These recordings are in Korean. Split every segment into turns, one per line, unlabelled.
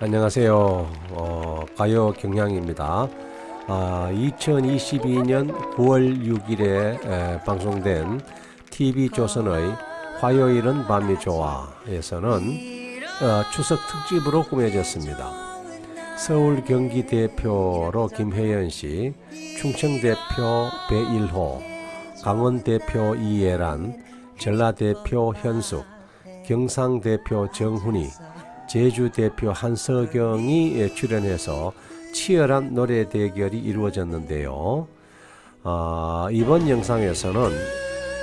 안녕하세요. 어, 가요 경향입니다. 아, 2022년 9월 6일에 에, 방송된 TV조선의 화요일은 밤이 좋아에서는 어, 추석 특집으로 꾸며졌습니다. 서울 경기 대표로 김혜연 씨, 충청 대표 배일호, 강원 대표 이예란, 전라 대표 현숙, 경상 대표 정훈이, 제주 대표 한석경이 출연해서 치열한 노래 대결이 이루어졌는데요. 아, 이번 영상에서는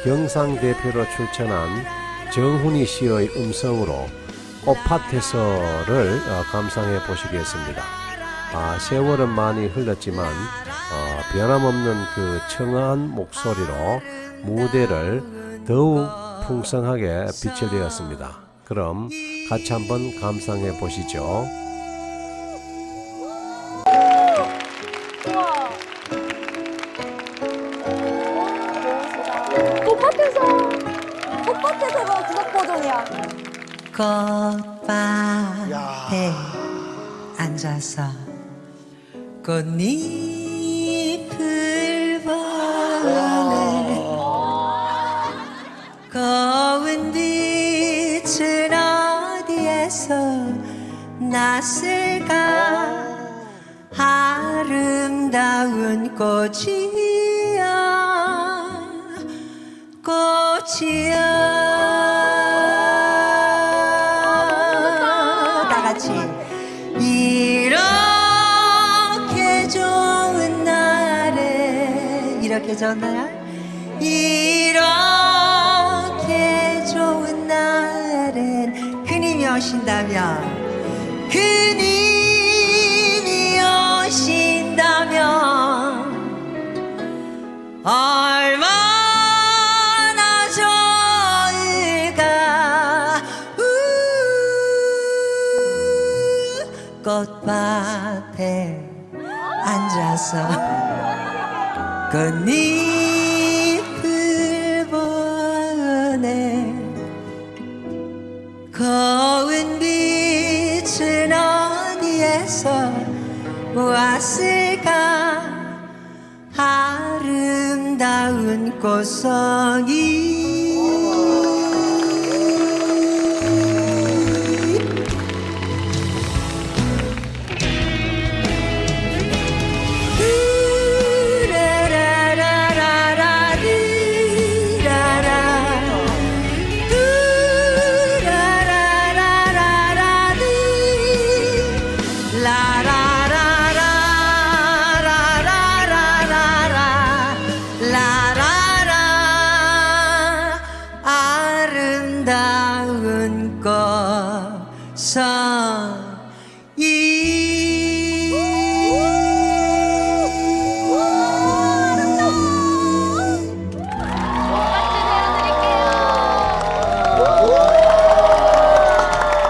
경상 대표로 출전한 정훈이 씨의 음성으로 꽃밭에서를 어, 감상해 보시겠습니다. 아, 세월은 많이 흘렀지만 어, 변함없는 그 청아한 목소리로 무대를 더욱 풍성하게 비춰내었습니다. 그럼 같이 한번 감상해 보시죠.
우와. 꽃밭에서 꽃밭에서가 구석 버전이야.
꽃밭에 앉아서 꽃잎을 보네 고운 빛 났을까? 아름다운 꽃이야. 꽃이야. 다 같이. 이렇게 좋은 날에 이렇게 좋은 날 이렇게 좋은 날엔 그님이 오신다면 그님이 오신다면 얼마나 좋을까? 우 꽃밭에 앉아서 꽃잎 어디에서 왔을까? 아름다운 꽃송이